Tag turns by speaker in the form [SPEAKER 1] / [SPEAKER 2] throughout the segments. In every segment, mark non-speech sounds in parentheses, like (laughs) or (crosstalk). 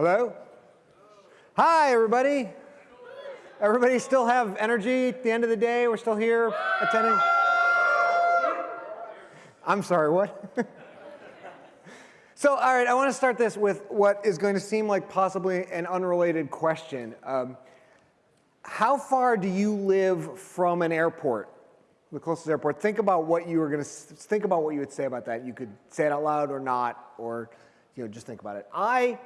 [SPEAKER 1] Hello? Hi, everybody. Everybody still have energy at the end of the day? We're still here attending? I'm sorry, what? (laughs) so, all right, I want to start this with what is going to seem like possibly an unrelated question. Um, how far do you live from an airport, the closest airport? Think about what you were going to think about what you would say about that. You could say it out loud or not, or you know, just think about it. I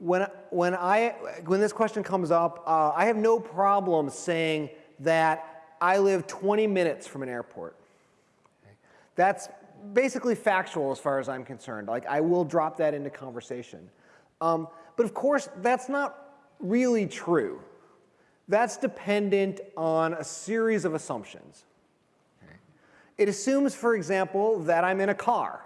[SPEAKER 1] when, when, I, when this question comes up, uh, I have no problem saying that I live 20 minutes from an airport. That's basically factual as far as I'm concerned. Like I will drop that into conversation. Um, but of course, that's not really true. That's dependent on a series of assumptions. It assumes, for example, that I'm in a car.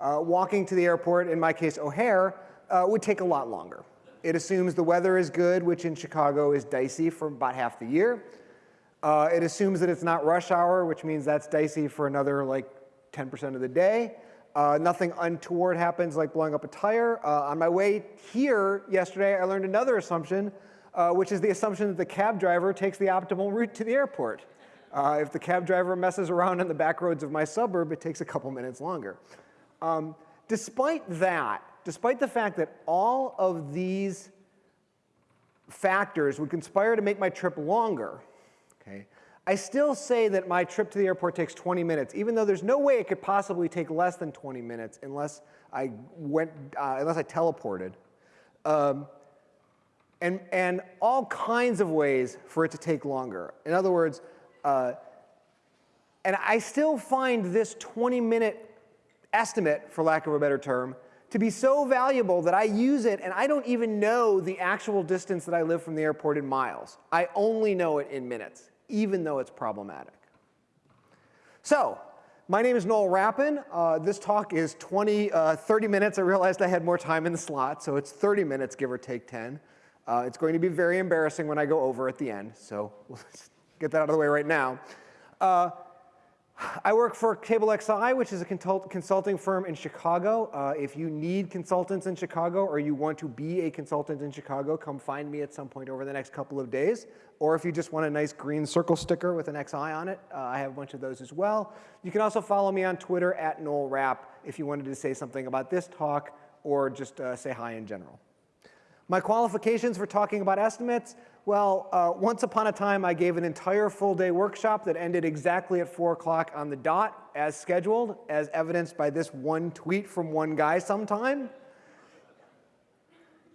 [SPEAKER 1] Uh, walking to the airport, in my case O'Hare, uh, would take a lot longer. It assumes the weather is good, which in Chicago is dicey for about half the year. Uh, it assumes that it's not rush hour, which means that's dicey for another like 10% of the day. Uh, nothing untoward happens like blowing up a tire. Uh, on my way here yesterday, I learned another assumption, uh, which is the assumption that the cab driver takes the optimal route to the airport. Uh, if the cab driver messes around in the back roads of my suburb, it takes a couple minutes longer. Um, despite that, despite the fact that all of these factors would conspire to make my trip longer, okay, I still say that my trip to the airport takes 20 minutes, even though there's no way it could possibly take less than 20 minutes unless I went, uh, unless I teleported. Um, and, and all kinds of ways for it to take longer. In other words, uh, and I still find this 20 minute estimate, for lack of a better term, to be so valuable that I use it and I don't even know the actual distance that I live from the airport in miles. I only know it in minutes, even though it's problematic. So, my name is Noel Rappin. Uh, this talk is 20, uh, 30 minutes. I realized I had more time in the slot, so it's 30 minutes, give or take 10. Uh, it's going to be very embarrassing when I go over at the end, so (laughs) let's get that out of the way right now. (sighs) I work for Table XI, which is a consulting firm in Chicago. Uh, if you need consultants in Chicago or you want to be a consultant in Chicago, come find me at some point over the next couple of days. Or if you just want a nice green circle sticker with an XI on it, uh, I have a bunch of those as well. You can also follow me on Twitter at Noel Rapp if you wanted to say something about this talk or just uh, say hi in general. My qualifications for talking about estimates, well, uh, once upon a time, I gave an entire full day workshop that ended exactly at 4 o'clock on the dot as scheduled, as evidenced by this one tweet from one guy sometime.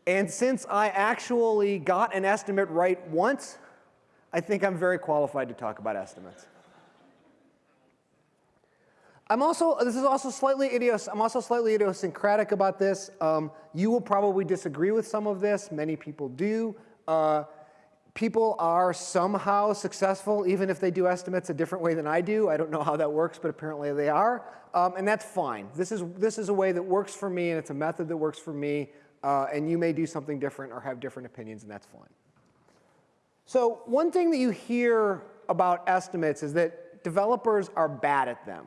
[SPEAKER 1] And since I actually got an estimate right once, I think I'm very qualified to talk about estimates. I'm also, this is also slightly idios, I'm also slightly idiosyncratic about this. Um, you will probably disagree with some of this. Many people do. Uh, people are somehow successful, even if they do estimates a different way than I do. I don't know how that works, but apparently they are. Um, and that's fine. This is, this is a way that works for me, and it's a method that works for me. Uh, and you may do something different or have different opinions, and that's fine. So one thing that you hear about estimates is that developers are bad at them.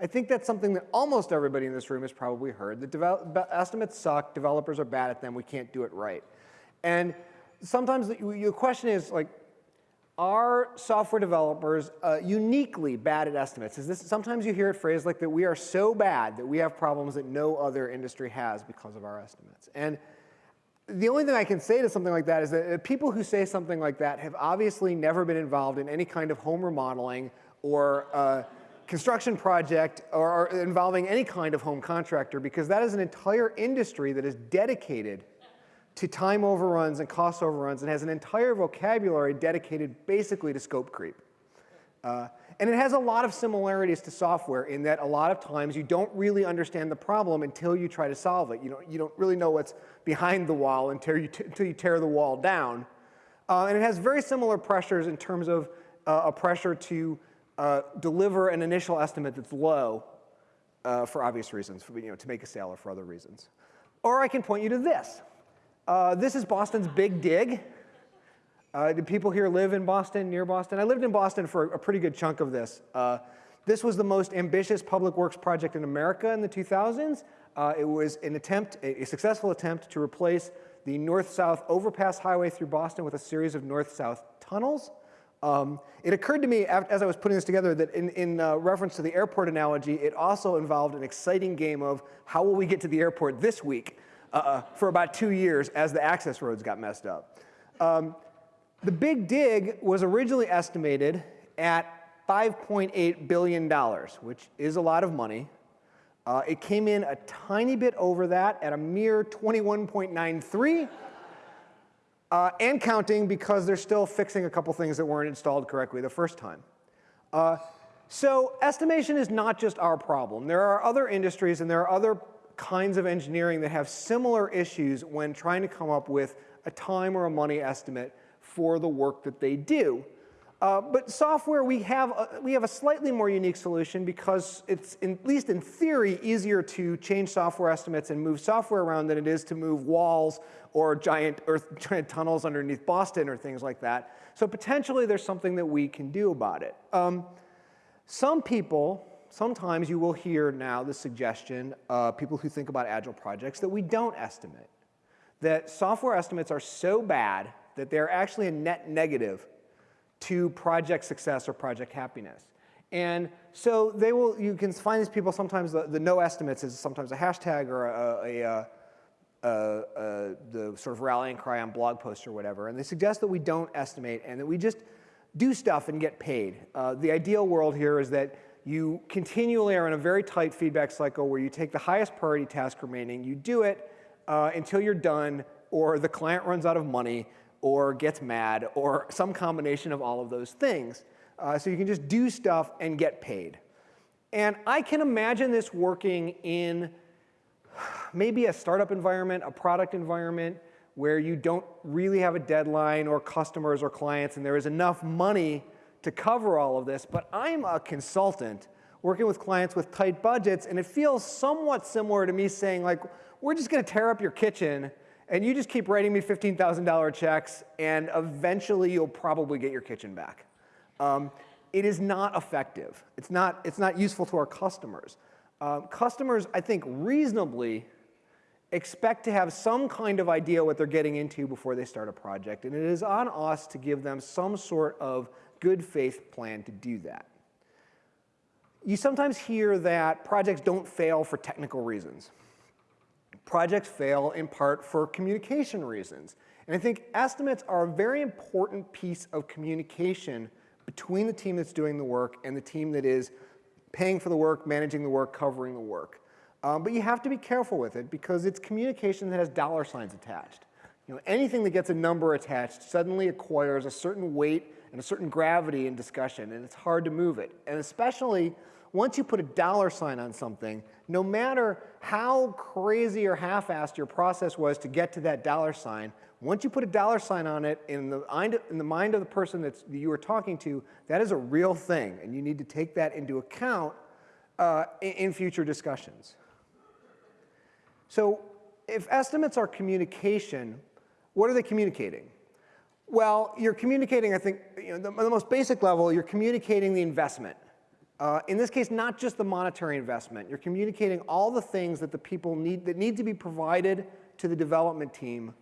[SPEAKER 1] I think that's something that almost everybody in this room has probably heard. The estimates suck, developers are bad at them, we can't do it right. And sometimes the, your question is like, are software developers uh, uniquely bad at estimates? Is this, sometimes you hear it phrased like that we are so bad that we have problems that no other industry has because of our estimates. And the only thing I can say to something like that is that people who say something like that have obviously never been involved in any kind of home remodeling or uh, construction project or involving any kind of home contractor because that is an entire industry that is dedicated to time overruns and cost overruns and has an entire vocabulary dedicated basically to scope creep. Uh, and it has a lot of similarities to software in that a lot of times you don't really understand the problem until you try to solve it. You don't, you don't really know what's behind the wall until you, until you tear the wall down. Uh, and it has very similar pressures in terms of uh, a pressure to uh, deliver an initial estimate that's low uh, for obvious reasons, for, you know, to make a sale or for other reasons. Or I can point you to this. Uh, this is Boston's Big Dig. Uh, do people here live in Boston, near Boston? I lived in Boston for a pretty good chunk of this. Uh, this was the most ambitious public works project in America in the 2000s. Uh, it was an attempt, a, successful attempt to replace the north-south overpass highway through Boston with a series of north-south tunnels. Um, it occurred to me as I was putting this together that in, in uh, reference to the airport analogy, it also involved an exciting game of how will we get to the airport this week uh, uh for about two years as the access roads got messed up. Um, the big dig was originally estimated at $5.8 billion, which is a lot of money. Uh, it came in a tiny bit over that at a mere 21.93 uh, and counting because they're still fixing a couple things that weren't installed correctly the first time. Uh, so estimation is not just our problem. There are other industries and there are other kinds of engineering that have similar issues when trying to come up with a time or a money estimate for the work that they do. Uh, but software, we have, a, we have a slightly more unique solution because it's, in, at least in theory, easier to change software estimates and move software around than it is to move walls or giant, earth, (laughs) giant tunnels underneath Boston or things like that. So potentially there's something that we can do about it. Um, some people, sometimes you will hear now the suggestion, of people who think about agile projects, that we don't estimate. That software estimates are so bad that they're actually a net negative to project success or project happiness. And so they will, you can find these people sometimes, the, the no estimates is sometimes a hashtag or a, a, a, the sort of rallying cry on blog posts or whatever. And they suggest that we don't estimate and that we just do stuff and get paid. Uh, the ideal world here is that you continually are in a very tight feedback cycle where you take the highest priority task remaining, you do it uh, until you're done or the client runs out of money or gets mad or some combination of all of those things. Uh, so you can just do stuff and get paid. And I can imagine this working in maybe a startup environment, a product environment, where you don't really have a deadline or customers or clients and there is enough money to cover all of this. But I'm a consultant working with clients with tight budgets and it feels somewhat similar to me saying like, we're just gonna tear up your kitchen and you just keep writing me $15,000 checks, and eventually you'll probably get your kitchen back. Um, it is not effective. It's not, it's not useful to our customers. Uh, customers, I think, reasonably expect to have some kind of idea what they're getting into before they start a project, and it is on us to give them some sort of good faith plan to do that. You sometimes hear that projects don't fail for technical reasons projects fail in part for communication reasons. And I think estimates are a very important piece of communication between the team that's doing the work and the team that is paying for the work, managing the work, covering the work. Um, but you have to be careful with it because it's communication that has dollar signs attached. You know, anything that gets a number attached suddenly acquires a certain weight and a certain gravity in discussion, and it's hard to move it. And especially once you put a dollar sign on something, no matter how crazy or half-assed your process was to get to that dollar sign, once you put a dollar sign on it in the, mind, in the mind of the person that you are talking to, that is a real thing, and you need to take that into account uh, in, in future discussions. So if estimates are communication, what are they communicating? Well, you're communicating, I think, you know, the, the most basic level, you're communicating the investment. Uh, in this case, not just the monetary investment. You're communicating all the things that the people need, that need to be provided to the development team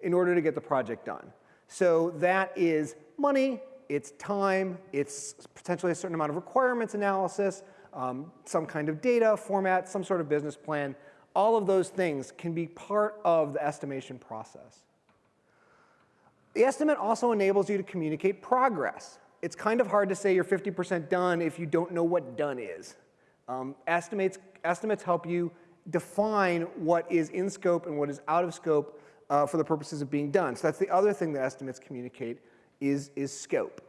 [SPEAKER 1] in order to get the project done. So that is money, it's time, it's potentially a certain amount of requirements analysis, um, some kind of data format, some sort of business plan. All of those things can be part of the estimation process. The estimate also enables you to communicate progress it's kind of hard to say you're 50% done if you don't know what done is. Um, estimates, estimates help you define what is in scope and what is out of scope uh, for the purposes of being done. So that's the other thing that estimates communicate is, is scope.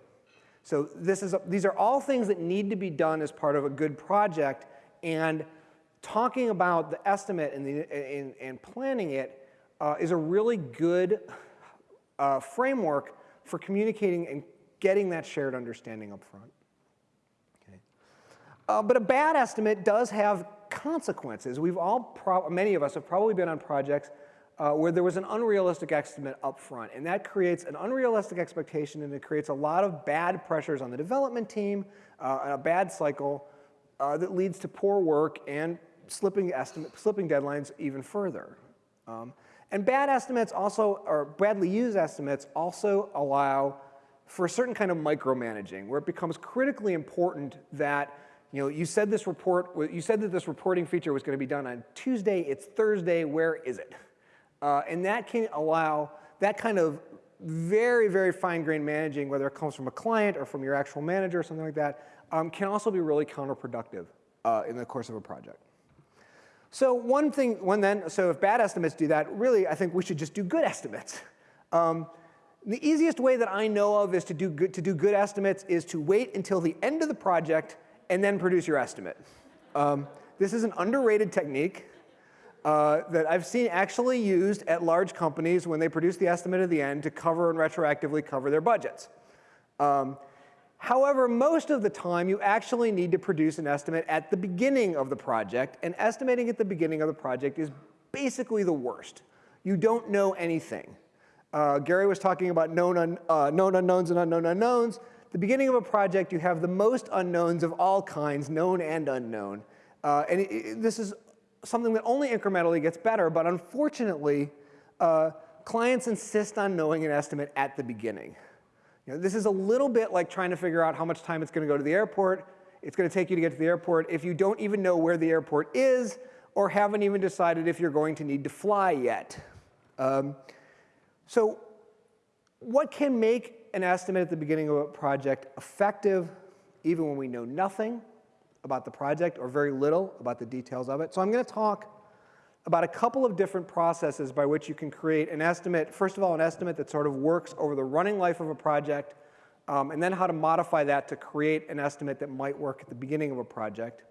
[SPEAKER 1] So this is a, these are all things that need to be done as part of a good project and talking about the estimate and, the, and, and planning it uh, is a really good uh, framework for communicating and getting that shared understanding up front. Okay. Uh, but a bad estimate does have consequences. We've all, many of us have probably been on projects uh, where there was an unrealistic estimate up front, and that creates an unrealistic expectation and it creates a lot of bad pressures on the development team, uh, a bad cycle uh, that leads to poor work and slipping, estimate, slipping deadlines even further. Um, and bad estimates also, or badly used estimates also allow for a certain kind of micromanaging where it becomes critically important that you know, you said this report, you said that this reporting feature was going to be done on Tuesday, it's Thursday, where is it? Uh, and that can allow that kind of very, very fine-grained managing, whether it comes from a client or from your actual manager or something like that, um, can also be really counterproductive uh, in the course of a project. So one thing, one then, so if bad estimates do that, really I think we should just do good estimates. Um, the easiest way that I know of is to do, good, to do good estimates is to wait until the end of the project and then produce your estimate. Um, this is an underrated technique uh, that I've seen actually used at large companies when they produce the estimate at the end to cover and retroactively cover their budgets. Um, however, most of the time you actually need to produce an estimate at the beginning of the project, and estimating at the beginning of the project is basically the worst. You don't know anything. Uh, Gary was talking about known, un, uh, known unknowns and unknown unknowns. The beginning of a project, you have the most unknowns of all kinds, known and unknown. Uh, and it, it, this is something that only incrementally gets better, but unfortunately, uh, clients insist on knowing an estimate at the beginning. You know, this is a little bit like trying to figure out how much time it's going to go to the airport. It's going to take you to get to the airport if you don't even know where the airport is or haven't even decided if you're going to need to fly yet. Um, so what can make an estimate at the beginning of a project effective even when we know nothing about the project or very little about the details of it. So I'm going to talk about a couple of different processes by which you can create an estimate. First of all, an estimate that sort of works over the running life of a project, um, and then how to modify that to create an estimate that might work at the beginning of a project.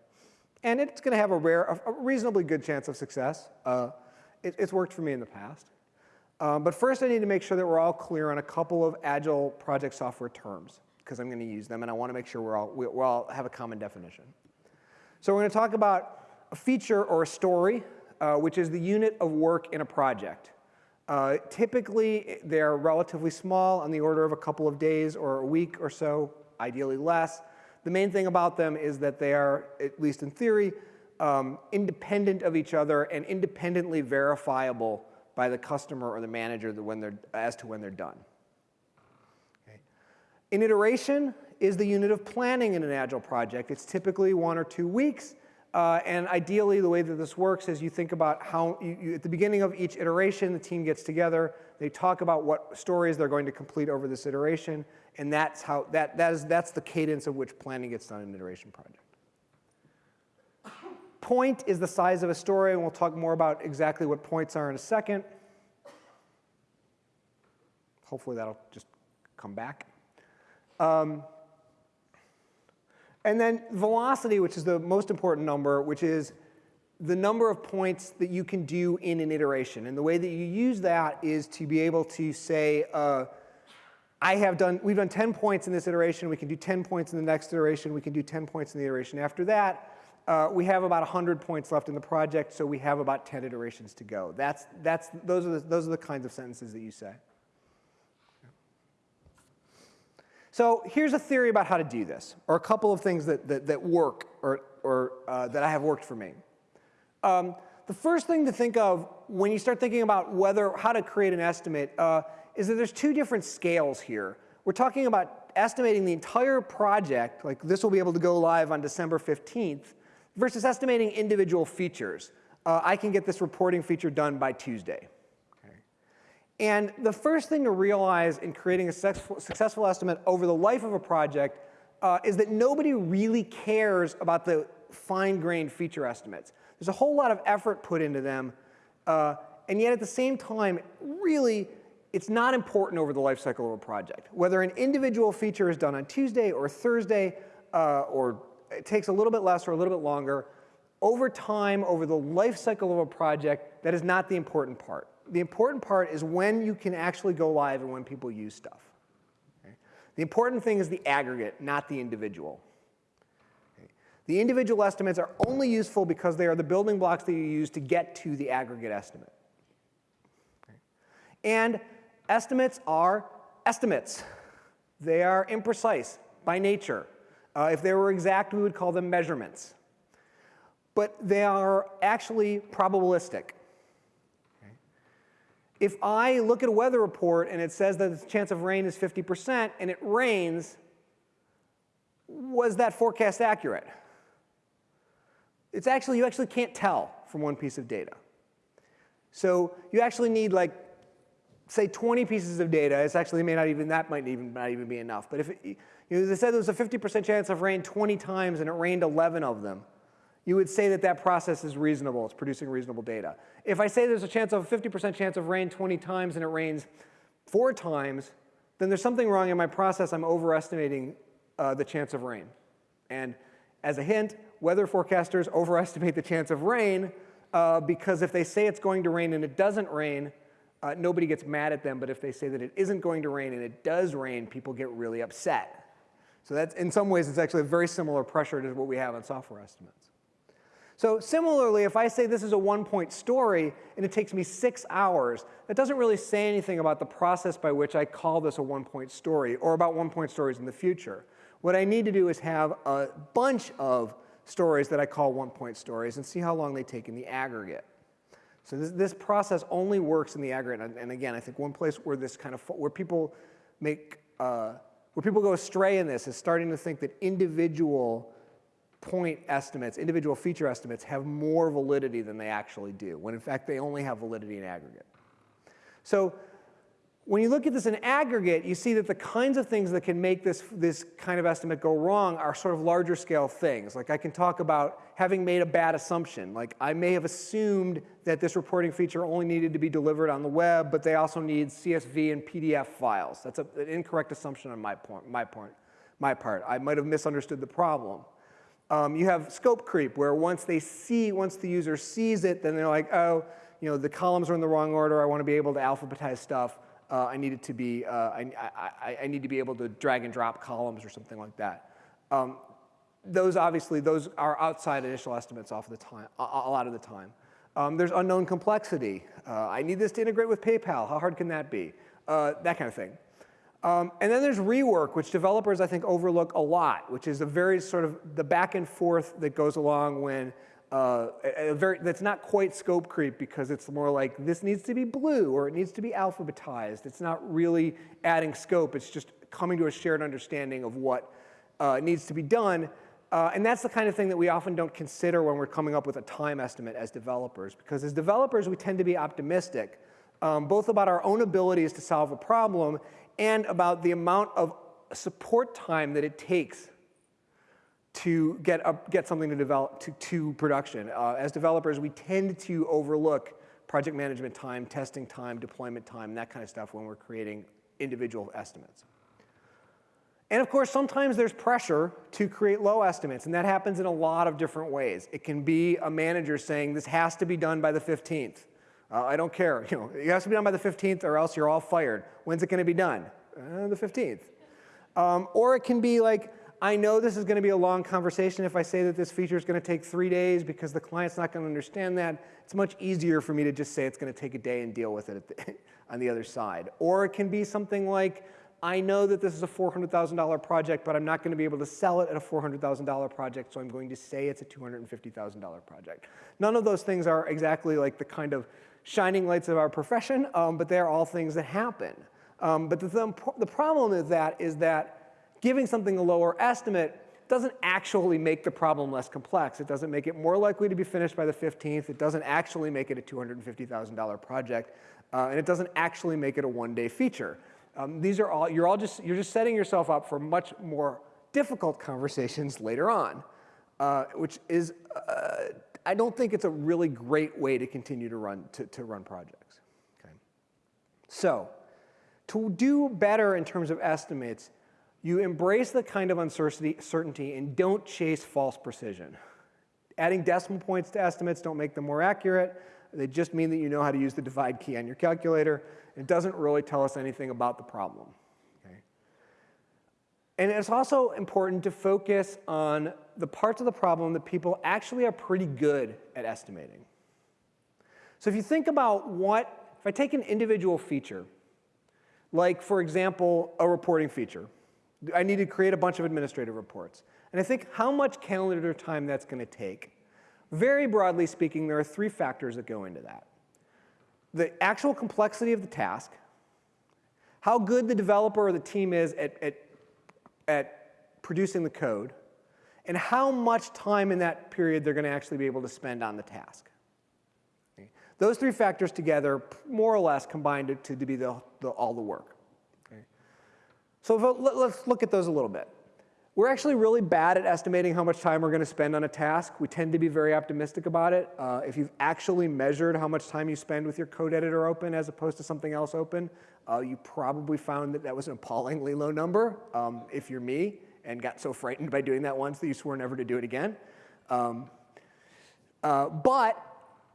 [SPEAKER 1] And it's going to have a rare, a reasonably good chance of success. Uh, it, it's worked for me in the past. Um, but first I need to make sure that we're all clear on a couple of agile project software terms because I'm going to use them and I want to make sure we're all, we, we all have a common definition. So we're going to talk about a feature or a story, uh, which is the unit of work in a project. Uh, typically, they're relatively small on the order of a couple of days or a week or so, ideally less. The main thing about them is that they are, at least in theory, um, independent of each other and independently verifiable by the customer or the manager when they're, as to when they're done. Okay. An iteration is the unit of planning in an Agile project. It's typically one or two weeks. Uh, and ideally, the way that this works is you think about how, you, you, at the beginning of each iteration, the team gets together, they talk about what stories they're going to complete over this iteration, and that's, how, that, that is, that's the cadence of which planning gets done in an iteration project. Point is the size of a story, and we'll talk more about exactly what points are in a second. Hopefully that'll just come back. Um, and then velocity, which is the most important number, which is the number of points that you can do in an iteration. And the way that you use that is to be able to say, uh, I have done, we've done 10 points in this iteration, we can do 10 points in the next iteration, we can do 10 points in the iteration after that. Uh, we have about 100 points left in the project, so we have about 10 iterations to go. That's, that's, those, are the, those are the kinds of sentences that you say. So here's a theory about how to do this, or a couple of things that, that, that work, or, or uh, that I have worked for me. Um, the first thing to think of when you start thinking about whether, how to create an estimate uh, is that there's two different scales here. We're talking about estimating the entire project, like this will be able to go live on December 15th, versus estimating individual features. Uh, I can get this reporting feature done by Tuesday. And the first thing to realize in creating a successful, successful estimate over the life of a project uh, is that nobody really cares about the fine-grained feature estimates. There's a whole lot of effort put into them, uh, and yet at the same time, really, it's not important over the life cycle of a project. Whether an individual feature is done on Tuesday or Thursday uh, or it takes a little bit less or a little bit longer. Over time, over the life cycle of a project, that is not the important part. The important part is when you can actually go live and when people use stuff. Okay? The important thing is the aggregate, not the individual. Okay? The individual estimates are only useful because they are the building blocks that you use to get to the aggregate estimate. Okay? And estimates are estimates. They are imprecise by nature. Uh, if they were exact, we would call them measurements. but they are actually probabilistic. If I look at a weather report and it says that the chance of rain is 50% and it rains, was that forecast accurate? It's actually, you actually can't tell from one piece of data. So you actually need like, say 20 pieces of data. It's actually may not even, that might even not even be enough. But if it, you know, they said there was a 50% chance of rain 20 times and it rained 11 of them, you would say that that process is reasonable. It's producing reasonable data. If I say there's a chance of a 50% chance of rain 20 times and it rains four times, then there's something wrong in my process. I'm overestimating uh, the chance of rain. And as a hint, weather forecasters overestimate the chance of rain uh, because if they say it's going to rain and it doesn't rain, uh, nobody gets mad at them. But if they say that it isn't going to rain and it does rain, people get really upset. So that's, in some ways, it's actually a very similar pressure to what we have on software estimates. So similarly, if I say this is a one-point story and it takes me six hours, that doesn't really say anything about the process by which I call this a one-point story or about one-point stories in the future. What I need to do is have a bunch of stories that I call one-point stories and see how long they take in the aggregate. So this, this process only works in the aggregate. And, and, again, I think one place where this kind of where people make uh, where people go astray in this is starting to think that individual point estimates, individual feature estimates have more validity than they actually do, when in fact they only have validity in aggregate. So when you look at this in aggregate, you see that the kinds of things that can make this, this kind of estimate go wrong are sort of larger scale things. Like I can talk about having made a bad assumption. Like I may have assumed that this reporting feature only needed to be delivered on the web, but they also need CSV and PDF files. That's a, an incorrect assumption on my, point, my, point, my part. I might have misunderstood the problem. Um, you have scope creep, where once they see, once the user sees it, then they're like, oh, you know, the columns are in the wrong order. I want to be able to alphabetize stuff uh, I need it to be, uh, I, I, I, need to be able to drag and drop columns or something like that. Um, those obviously, those are outside initial estimates off the time, a, a lot of the time. Um, there's unknown complexity. Uh, I need this to integrate with PayPal. How hard can that be? Uh, that kind of thing. Um, and then there's rework, which developers I think overlook a lot, which is a very sort of the back and forth that goes along when uh, a very, that's not quite scope creep because it's more like this needs to be blue or it needs to be alphabetized. It's not really adding scope. It's just coming to a shared understanding of what uh, needs to be done. Uh, and that's the kind of thing that we often don't consider when we're coming up with a time estimate as developers. Because as developers, we tend to be optimistic, um, both about our own abilities to solve a problem and about the amount of support time that it takes to get, get something to develop to, to production. Uh, as developers, we tend to overlook project management time, testing time, deployment time, that kind of stuff when we're creating individual estimates. And of course, sometimes there's pressure to create low estimates, and that happens in a lot of different ways. It can be a manager saying, this has to be done by the 15th. Uh, I don't care, (laughs) you know, it has to be done by the 15th or else you're all fired. When's it gonna be done? Uh, the 15th. Um, or it can be like, I know this is going to be a long conversation if I say that this feature is going to take three days because the client's not going to understand that. It's much easier for me to just say it's going to take a day and deal with it the, (laughs) on the other side. Or it can be something like, I know that this is a $400,000 project, but I'm not going to be able to sell it at a $400,000 project, so I'm going to say it's a $250,000 project. None of those things are exactly like the kind of shining lights of our profession, um, but they're all things that happen. Um, but the, the problem with that is that giving something a lower estimate doesn't actually make the problem less complex. It doesn't make it more likely to be finished by the 15th. It doesn't actually make it a $250,000 project. Uh, and it doesn't actually make it a one-day feature. Um, these are all, you're all just, you're just setting yourself up for much more difficult conversations (laughs) later on, uh, which is, uh, I don't think it's a really great way to continue to run, to, to run projects. Okay? So, to do better in terms of estimates, you embrace the kind of uncertainty and don't chase false precision. Adding decimal points to estimates don't make them more accurate. They just mean that you know how to use the divide key on your calculator. It doesn't really tell us anything about the problem. And it's also important to focus on the parts of the problem that people actually are pretty good at estimating. So if you think about what, if I take an individual feature, like for example, a reporting feature, I need to create a bunch of administrative reports. And I think how much calendar time that's going to take Very broadly speaking, there are three factors that go into that. The actual complexity of the task, how good the developer or the team is at, at, at producing the code, and how much time in that period they're going to actually be able to spend on the task. Okay. Those three factors together more or less combined to, to, be the, the, all the work. Okay. So let's look at those a little bit. We're actually really bad at estimating how much time we're going to spend on a task. We tend to be very optimistic about it. Uh, if you've actually measured how much time you spend with your code editor open as opposed to something else open, uh, you probably found that that was an appallingly low number um, if you're me and got so frightened by doing that once that you swore never to do it again. Um, uh, but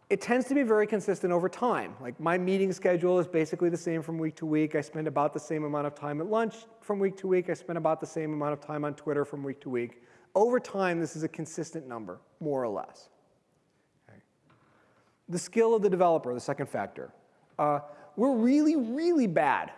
[SPEAKER 1] it tends to be very consistent over time. Like my meeting schedule is basically the same from week to week. I spend about the same amount of time at lunch from week to week. I spend about the same amount of time on Twitter from week to week. Over time, this is a consistent number, more or less. Okay. The skill of the developer, the second factor. Uh, we're really, really bad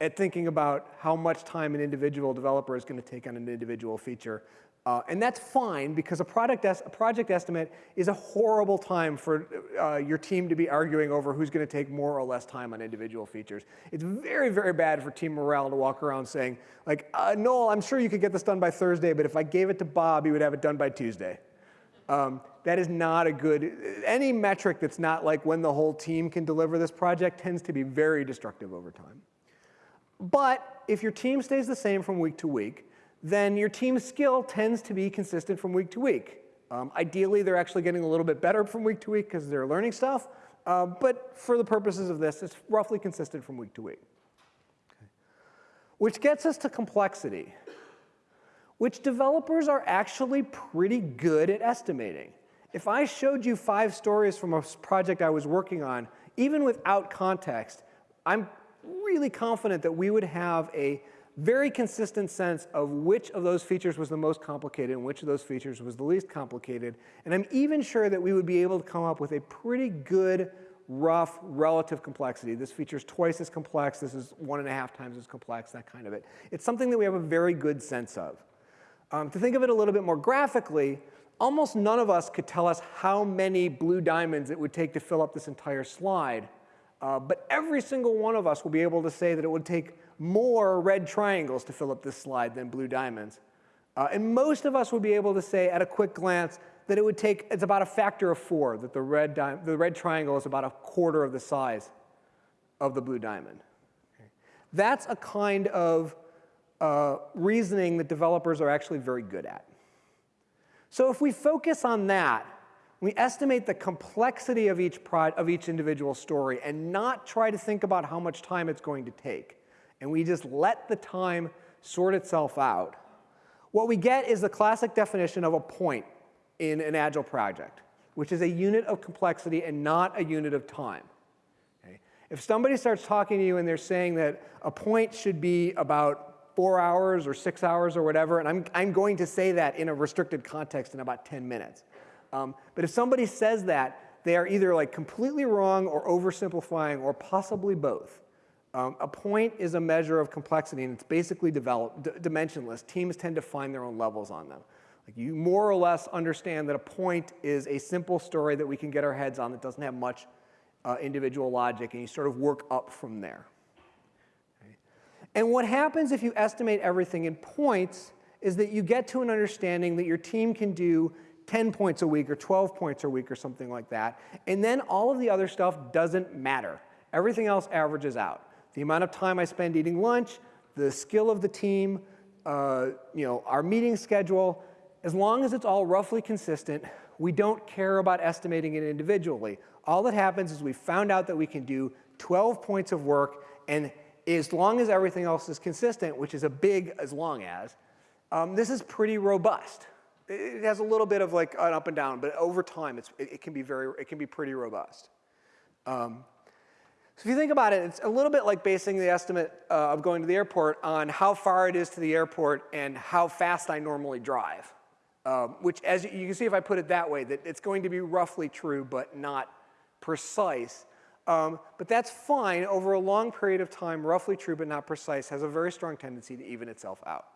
[SPEAKER 1] at thinking about how much time an individual developer is going to take on an individual feature. Uh, and that's fine because a, product a project estimate is a horrible time for uh, your team to be arguing over who's going to take more or less time on individual features. It's very, very bad for team morale to walk around saying, like, uh, Noel, I'm sure you could get this done by Thursday, but if I gave it to Bob, he would have it done by Tuesday. Um, that is not a good, any metric that's not like when the whole team can deliver this project tends to be very destructive over time. But if your team stays the same from week to week, then your team's skill tends to be consistent from week to week. Um, ideally, they're actually getting a little bit better from week to week because they're learning stuff. Uh, but for the purposes of this, it's roughly consistent from week to week. Okay. Which gets us to complexity, which developers are actually pretty good at estimating. If I showed you five stories from a project I was working on, even without context, I'm really confident that we would have a very consistent sense of which of those features was the most complicated and which of those features was the least complicated. And I'm even sure that we would be able to come up with a pretty good, rough, relative complexity. This feature is twice as complex. This is one and a half times as complex, that kind of it. It's something that we have a very good sense of. Um, to think of it a little bit more graphically, almost none of us could tell us how many blue diamonds it would take to fill up this entire slide. Uh, but every single one of us will be able to say that it would take more red triangles to fill up this slide than blue diamonds. Uh, and most of us would be able to say at a quick glance that it would take, it's about a factor of four, that the red, the red triangle is about a quarter of the size of the blue diamond. Okay. That's a kind of uh, reasoning that developers are actually very good at. So if we focus on that, we estimate the complexity of each, of each individual story and not try to think about how much time it's going to take and we just let the time sort itself out, what we get is the classic definition of a point in an Agile project, which is a unit of complexity and not a unit of time. Okay? If somebody starts talking to you and they're saying that a point should be about four hours or six hours or whatever, and I'm, I'm going to say that in a restricted context in about 10 minutes. Um, but if somebody says that, they are either like completely wrong or oversimplifying or possibly both. Um, a point is a measure of complexity, and it's basically dimensionless. Teams tend to find their own levels on them. Like you more or less understand that a point is a simple story that we can get our heads on that doesn't have much uh, individual logic, and you sort of work up from there. Okay. And what happens if you estimate everything in points is that you get to an understanding that your team can do 10 points a week or 12 points a week or something like that, and then all of the other stuff doesn't matter. Everything else averages out the amount of time I spend eating lunch, the skill of the team, uh, you know, our meeting schedule, as long as it's all roughly consistent, we don't care about estimating it individually. All that happens is we found out that we can do 12 points of work, and as long as everything else is consistent, which is a big as long as, um, this is pretty robust. It has a little bit of like an up and down, but over time, it, it, can be very, it can be pretty robust. Um, so if you think about it, it's a little bit like basing the estimate uh, of going to the airport on how far it is to the airport and how fast I normally drive. Um, which, as you can see if I put it that way, that it's going to be roughly true but not precise. Um, but that's fine over a long period of time, roughly true but not precise, has a very strong tendency to even itself out.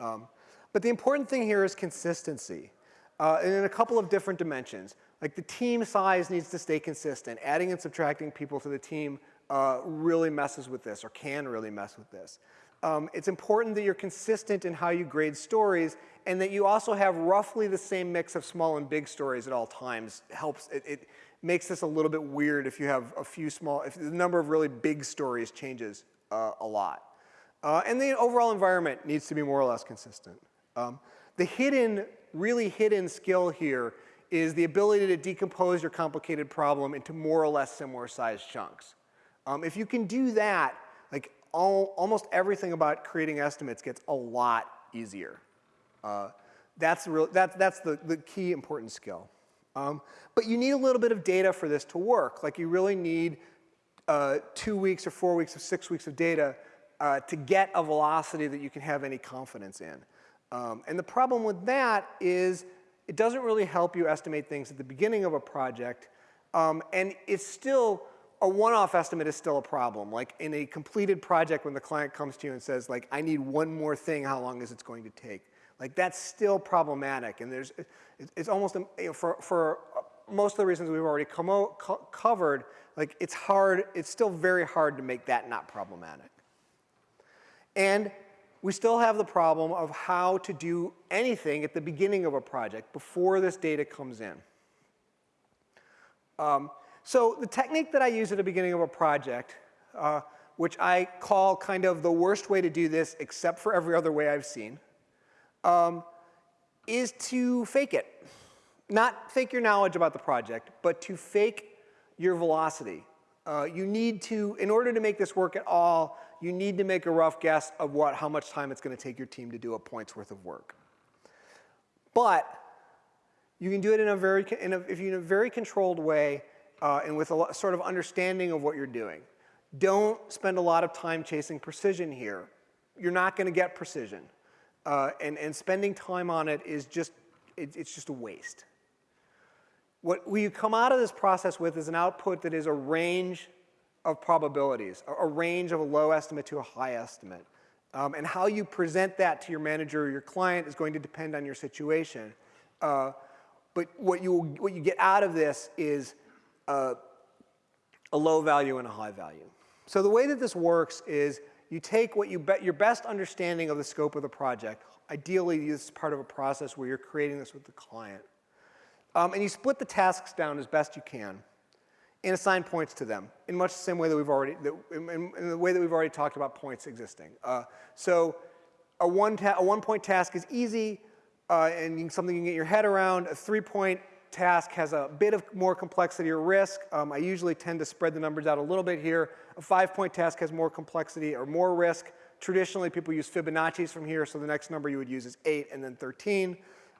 [SPEAKER 1] Um, but the important thing here is consistency. uh, in a couple of different dimensions. Like the team size needs to stay consistent. Adding and subtracting people to the team uh, really messes with this or can really mess with this. Um, it's important that you're consistent in how you grade stories and that you also have roughly the same mix of small and big stories at all times. Helps, it, it makes this a little bit weird if you have a few small, if the number of really big stories changes uh, a lot. Uh, and the overall environment needs to be more or less consistent. Um, the hidden, really hidden skill here is the ability to decompose your complicated problem into more or less similar sized chunks. Um, if you can do that, like all, almost everything about creating estimates gets a lot easier. Uh, that's, real, that, that's the, the key important skill. Um, but you need a little bit of data for this to work. Like you really need uh, two weeks or four weeks or six weeks of data uh, to get a velocity that you can have any confidence in. Um, and the problem with that is it doesn't really help you estimate things at the beginning of a project. Um, and it's still, a one-off estimate is still a problem. Like in a completed project when the client comes to you and says like, I need one more thing, how long is it going to take? Like that's still problematic. And there's, it's almost, um, for, for most of the reasons we've already come co covered, like it's hard, it's still very hard to make that not problematic. And we still have the problem of how to do anything at the beginning of a project before this data comes in. Um, so the technique that I use at the beginning of a project, uh, which I call kind of the worst way to do this except for every other way I've seen, um, is to fake it. Not fake your knowledge about the project, but to fake your velocity. Uh, you need to, in order to make this work at all, you need to make a rough guess of what, how much time it's going to take your team to do a point's worth of work. But you can do it in a very, in a, if you in a very controlled way uh, and with a sort of understanding of what you're doing. Don't spend a lot of time chasing precision here. You're not going to get precision. Uh, and, and spending time on it is just, it, it's just a waste. What we come out of this process with is an output that is a range of probabilities, a, range of a low estimate to a high estimate. Um, and how you present that to your manager or your client is going to depend on your situation. Uh, but what you, what you get out of this is uh, a low value and a high value. So the way that this works is you take what you bet your best understanding of the scope of the project. Ideally, this is part of a process where you're creating this with the client. Um, and you split the tasks down as best you can and assign points to them in much the same way that we've already, that, in, in, the way that we've already talked about points existing. Uh, so a one, a one point task is easy uh, and something you can get your head around. A three point task has a bit of more complexity or risk. Um, I usually tend to spread the numbers out a little bit here. A five point task has more complexity or more risk. Traditionally, people use Fibonacci's from here, so the next number you would use is eight and then 13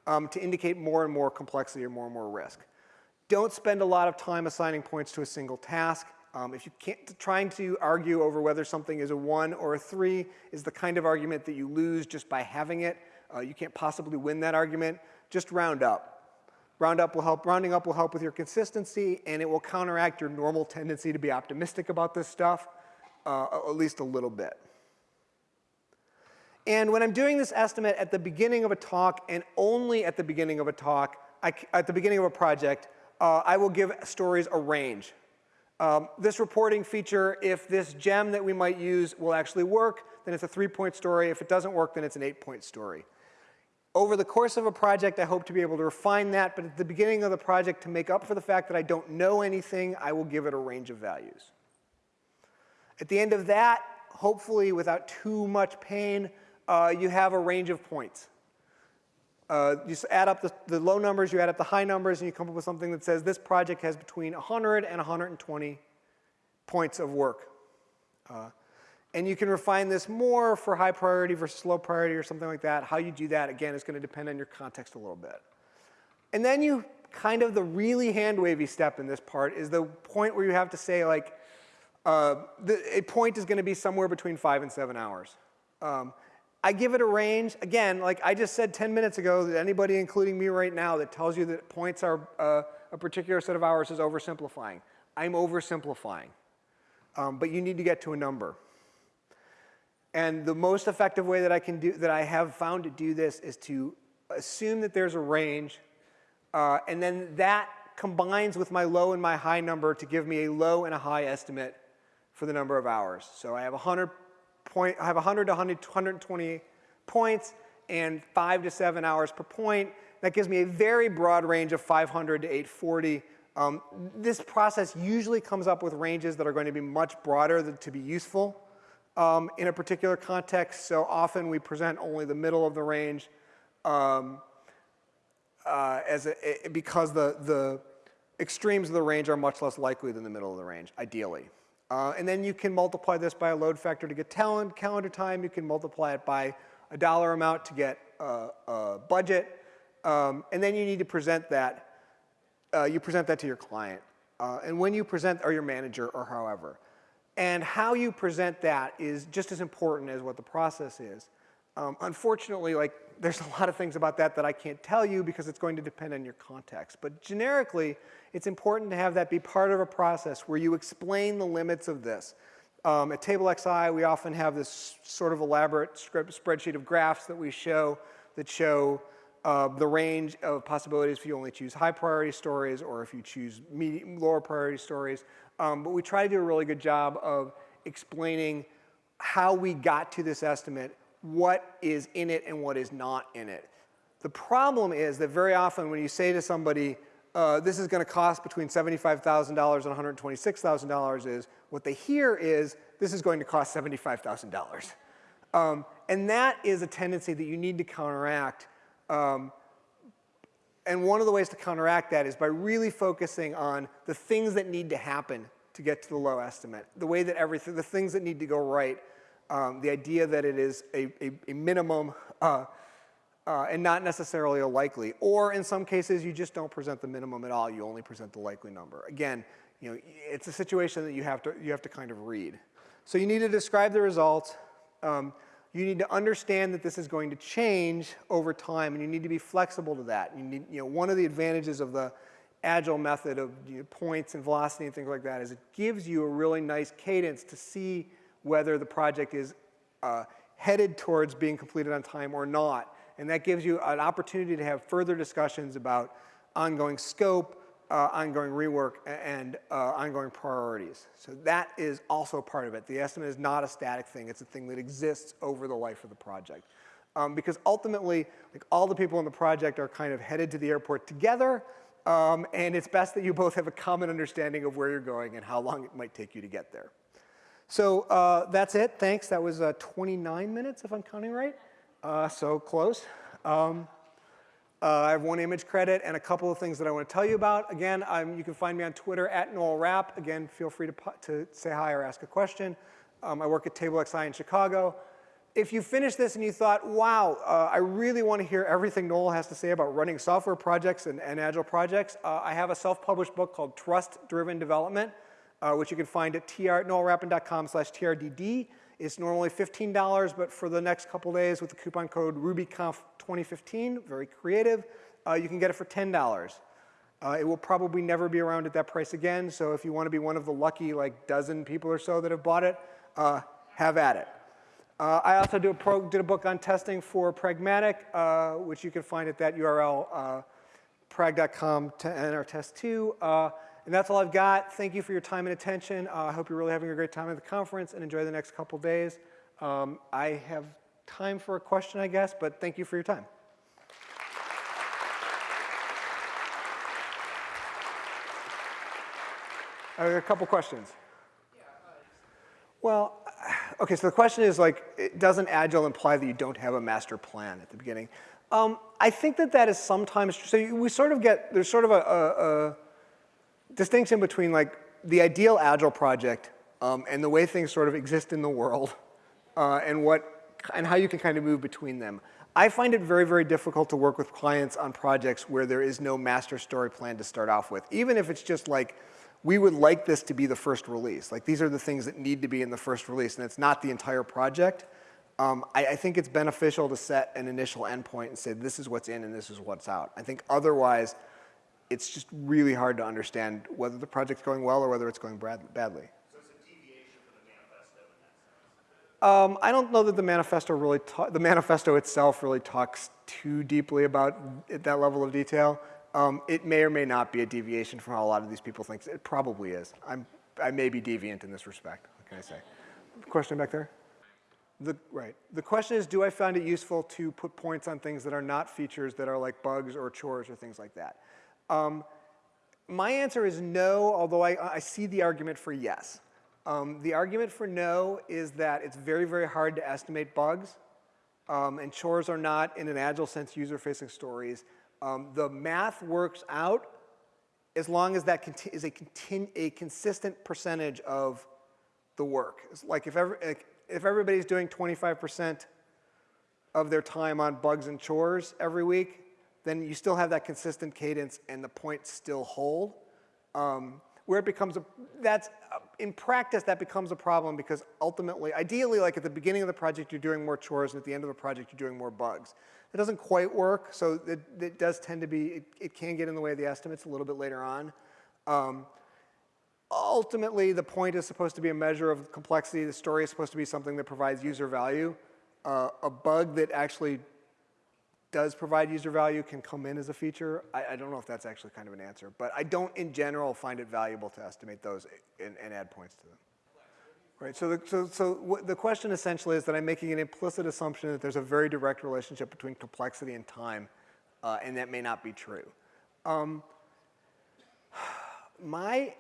[SPEAKER 1] um, to indicate more and more complexity or more and more risk. Don't spend a lot of time assigning points to a single task. Um, if you can't, trying to argue over whether something is a one or a three is the kind of argument that you lose just by having it. Uh, you can't possibly win that argument. Just round up. Round up will help, rounding up will help with your consistency and it will counteract your normal tendency to be optimistic about this stuff, uh, at least a little bit. And when I'm doing this estimate at the beginning of a talk and only at the beginning of a talk, I, at the beginning of a project, uh, I will give stories a range. Um, this reporting feature, if this gem that we might use will actually work, then it's a three-point story. If it doesn't work, then it's an eight-point story. Over the course of a project, I hope to be able to refine that, but at the beginning of the project, to make up for the fact that I don't know anything, I will give it a range of values. At the end of that, hopefully without too much pain, uh, you have a range of points. Uh, you add up the, the, low numbers, you add up the high numbers, and you come up with something that says this project has between 100 and 120 points of work. Uh, and you can refine this more for high priority versus low priority or something like that. How you do that, again, is going to depend on your context a little bit. And then you kind of the really hand-wavy step in this part is the point where you have to say like, uh, the, a point is going to be somewhere between five and seven hours. Um, I give it a range. Again, like I just said 10 minutes ago, that anybody, including me right now, that tells you that points are uh, a particular set of hours is oversimplifying. I'm oversimplifying. Um, but you need to get to a number. And the most effective way that I can do, that I have found to do this is to assume that there's a range Uh, and then that combines with my low and my high number to give me a low and a high estimate for the number of hours. So I have 100 point, I have 100 to 100, 120 points and five to seven hours per point. That gives me a very broad range of 500 to 840. Um, this process usually comes up with ranges that are going to be much broader than, to be useful um, in a particular context. So often we present only the middle of the range um, uh, as a, because the, the extremes of the range are much less likely than the middle of the range, ideally. Uh, and then you can multiply this by a load factor to get talent, calendar time. You can multiply it by a dollar amount to get uh, a budget. Um, and then you need to present that. Uh, you present that to your client. Uh, and when you present, or your manager, or however. And how you present that is just as important as what the process is. Um, unfortunately, like there's a lot of things about that that I can't tell you because it's going to depend on your context. But generically, it's important to have that be part of a process where you explain the limits of this. Um, at Table XI, we often have this sort of elaborate spreadsheet of graphs that we show that show uh, the range of possibilities if you only choose high priority stories or if you choose medium, lower priority stories. Um, but we try to do a really good job of explaining how we got to this estimate what is in it and what is not in it. The problem is that very often when you say to somebody, uh, this is going to cost between $75,000 and $126,000 is, what they hear is, this is going to cost $75,000. Um, and that is a tendency that you need to counteract. Um, and one of the ways to counteract that is by really focusing on the things that need to happen to get to the low estimate, the way that everything, the things that need to go right um, the idea that it is a, a, a minimum uh, uh, and not necessarily a likely. Or in some cases, you just don't present the minimum at all. You only present the likely number. Again, you know, it's a situation that you have to, you have to kind of read. So you need to describe the results. Um, you need to understand that this is going to change over time, and you need to be flexible to that. You need, you know, one of the advantages of the agile method of you know, points and velocity and things like that is it gives you a really nice cadence to see whether the project is uh, headed towards being completed on time or not. And that gives you an opportunity to have further discussions about ongoing scope, uh, ongoing rework, and uh, ongoing priorities. So that is also part of it. The estimate is not a static thing. It's a thing that exists over the life of the project. Um, because ultimately, like all the people in the project are kind of headed to the airport together, um, and it's best that you both have a common understanding of where you're going and how long it might take you to get there. So uh, that's it. Thanks. That was uh, 29 minutes, if I'm counting right. Uh, so close. Um, uh, I have one image credit and a couple of things that I want to tell you about. Again, I'm, you can find me on Twitter at Noel Rapp. Again, feel free to, to say hi or ask a question. Um, I work at Table XI in Chicago. If you finish this and you thought, wow, uh, I really want to hear everything Noel has to say about running software projects and, and agile projects, uh, I have a self-published book called Trust Driven Development uh, which you can find at tr, noelrappin.com slash TRDD. It's normally $15, but for the next couple days with the coupon code RubyConf2015, very creative, uh, you can get it for $10. Uh, it will probably never be around at that price again, so if you want to be one of the lucky like dozen people or so that have bought it, uh, have at it. Uh, I also do a did a book on testing for Pragmatic, uh, which you can find at that URL, uh, prag.com to enter test two. And that's all I've got. Thank you for your time and attention. Uh, I hope you're really having a great time at the conference and enjoy the next couple days. Um, I have time for a question, I guess, but thank you for your time. A couple questions. Well, okay, so the question is like, doesn't Agile imply that you don't have a master plan at the beginning? Um, I think that that is sometimes, true. so we sort of get, there's sort of a, a, a distinction between like the ideal agile project um, and the way things sort of exist in the world (laughs) uh, and what and how you can kind of move between them. I find it very, very difficult to work with clients on projects where there is no master story plan to start off with, even if it's just like, we would like this to be the first release. Like these are the things that need to be in the first release and it's not the entire project. Um, I, I, think it's beneficial to set an initial endpoint and say this is what's in and this is what's out. I think otherwise, it's just really hard to understand whether the project's going well or whether it's going badly.
[SPEAKER 2] So it's a deviation from the manifesto in that
[SPEAKER 1] sense? Um, I don't know that the manifesto really, the manifesto itself really talks too deeply about it, that level of detail. Um, it may or may not be a deviation from how a lot of these people think. It probably is. I'm, I may be deviant in this respect. What can I say? Question back there? The, right. The question is, do I find it useful to put points on things that are not features that are like bugs or chores or things like that? Um, my answer is no, although I, I see the argument for yes. Um, the argument for no is that it's very, very hard to estimate bugs. Um, and chores are not, in an agile sense, user-facing stories. Um, the math works out as long as that is a, a consistent percentage of the work. It's like if, like if everybody's doing 25% of their time on bugs and chores every week, then you still have that consistent cadence and the points still hold. Um, where it becomes a, that's, uh, in practice, that becomes a problem because ultimately, ideally, like at the beginning of the project, you're doing more chores, and at the end of the project, you're doing more bugs. It doesn't quite work, so it, it does tend to be, it, it, can get in the way of the estimates a little bit later on. Um, ultimately, the point is supposed to be a measure of complexity. The story is supposed to be something that provides user value. Uh, a bug that actually does provide user value can come in as a feature. I, I, don't know if that's actually kind of an answer, but I don't in general find it valuable to estimate those and, and add points to them. Right, so, the, so, so the question essentially is that I'm making an implicit assumption that there's a very direct relationship between complexity and time, uh, and that may not be true. Um, my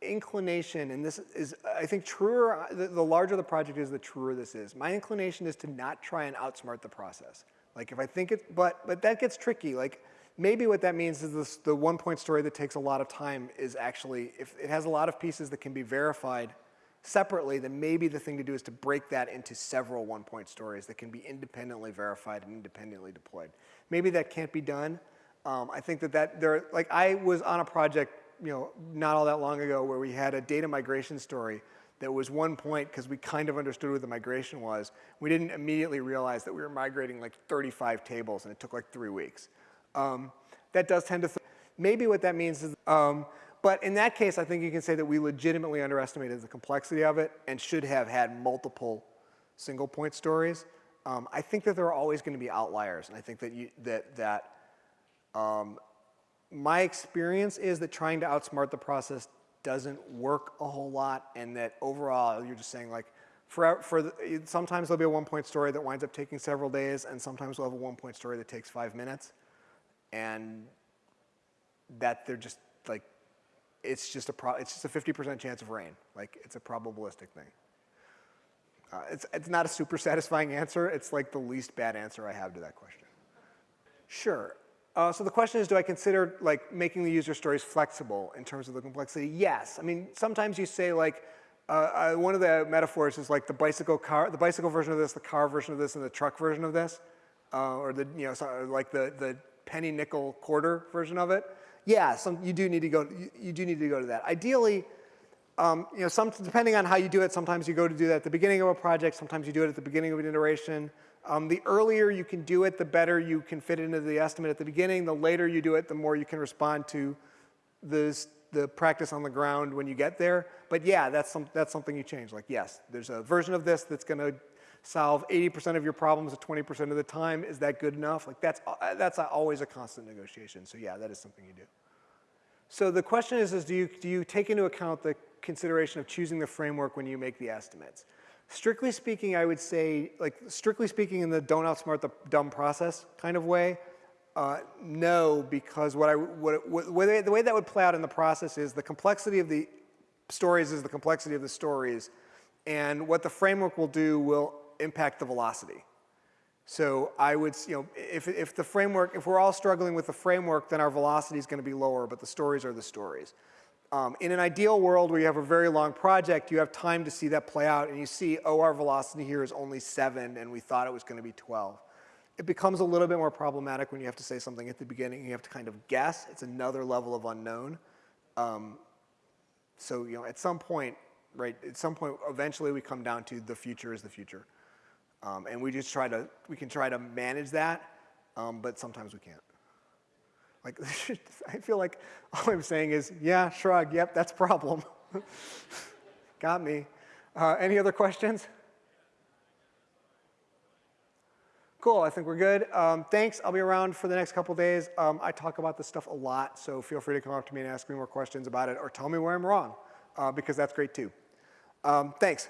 [SPEAKER 1] inclination, and this is, I think truer, the, the larger the project is, the truer this is. My inclination is to not try and outsmart the process. Like if I think it, but, but that gets tricky. Like maybe what that means is this, the one point story that takes a lot of time is actually, if it has a lot of pieces that can be verified separately, then maybe the thing to do is to break that into several one point stories that can be independently verified and independently deployed. Maybe that can't be done. Um, I think that that there, like I was on a project, you know, not all that long ago where we had a data migration story that was one point because we kind of understood what the migration was. We didn't immediately realize that we were migrating like 35 tables and it took like three weeks. Um, that does tend to, maybe what that means is, um, but in that case, I think you can say that we legitimately underestimated the complexity of it and should have had multiple single point stories. Um, I think that there are always going to be outliers, and I think that you, that that um, my experience is that trying to outsmart the process doesn't work a whole lot and that overall you're just saying like, for, for the, sometimes there'll be a one point story that winds up taking several days and sometimes we'll have a one point story that takes five minutes. And that they're just like, it's just a pro, it's just a 50% chance of rain. Like it's a probabilistic thing. Uh, it's, it's not a super satisfying answer. It's like the least bad answer I have to that question. Sure, uh, so the question is, do I consider like making the user stories flexible in terms of the complexity? Yes. I mean, sometimes you say like, uh, uh, one of the metaphors is like the bicycle car, the bicycle version of this, the car version of this, and the truck version of this, uh, or the you know like the the penny nickel quarter version of it. Yeah, some you do need to go. You, you do need to go to that. Ideally, um, you know, some depending on how you do it. Sometimes you go to do that at the beginning of a project. Sometimes you do it at the beginning of an iteration. Um, the earlier you can do it, the better you can fit into the estimate at the beginning. The later you do it, the more you can respond to this, the practice on the ground when you get there. But yeah, that's, some, that's something you change. Like yes, there's a version of this that's gonna solve 80% of your problems at 20% of the time. Is that good enough? Like that's, uh, that's always a constant negotiation. So yeah, that is something you do. So the question is, is do, you, do you take into account the consideration of choosing the framework when you make the estimates? Strictly speaking, I would say, like strictly speaking in the don't outsmart the dumb process kind of way, uh, no, because what I, what, what, the way that would play out in the process is the complexity of the stories is the complexity of the stories, and what the framework will do will impact the velocity. So I would, you know, if, if the framework, if we're all struggling with the framework, then our velocity is going to be lower, but the stories are the stories. Um, in an ideal world where you have a very long project, you have time to see that play out and you see, oh, our velocity here is only seven and we thought it was gonna be 12. It becomes a little bit more problematic when you have to say something at the beginning. You have to kind of guess. It's another level of unknown. Um, so, you know, at some point, right, at some point, eventually we come down to the future is the future. Um, and we just try to, we can try to manage that, um, but sometimes we can't. Like, (laughs) I feel like all I'm saying is, yeah, shrug, yep, that's a problem. (laughs) Got me. Uh, any other questions? Cool, I think we're good. Um, thanks, I'll be around for the next couple days. Um, I talk about this stuff a lot, so feel free to come up to me and ask me more questions about it or tell me where I'm wrong, uh, because that's great too. Um, thanks.